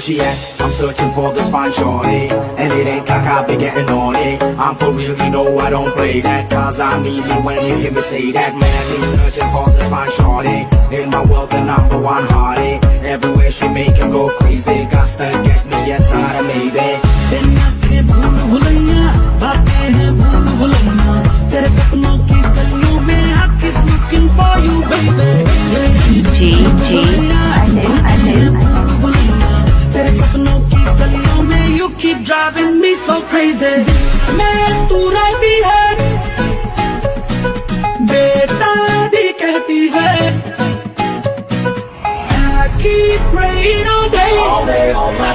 she at? I'm searching for this fine shorty. And it ain't like I've been getting on it I'm for real, you know I don't play that. Cause I mean it when you hear me say that. Man, me searching for this fine shorty. In my world, the number one hearty Everywhere she make him go crazy. Got to get me, yes, not a maybe so crazy मैं तू रहती है बेटा दी कहती है I keep praying all day All day, all Hare